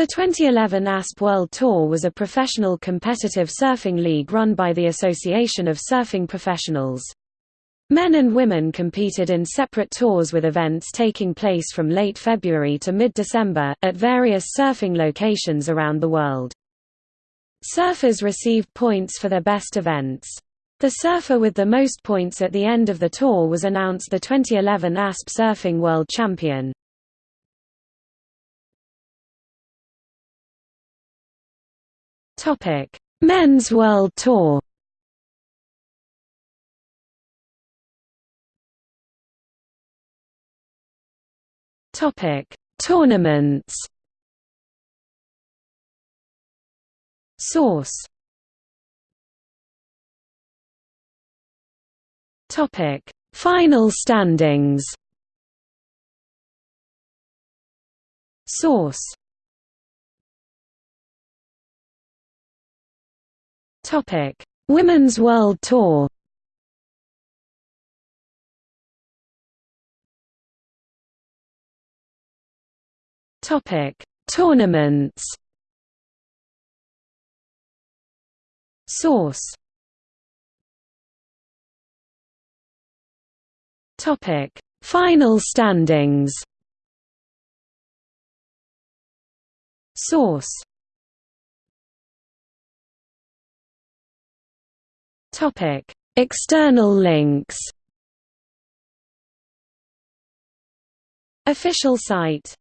The 2011 ASP World Tour was a professional competitive surfing league run by the Association of Surfing Professionals. Men and women competed in separate tours with events taking place from late February to mid-December, at various surfing locations around the world. Surfers received points for their best events. The surfer with the most points at the end of the tour was announced the 2011 ASP Surfing World Champion. Men's World Tour Topic: Tournaments. Source. Topic: Final standings. Source. Topic: Women's World Tour. Topic: Tournaments. Source. Topic: Final standings. Source. Topic: External links. Official site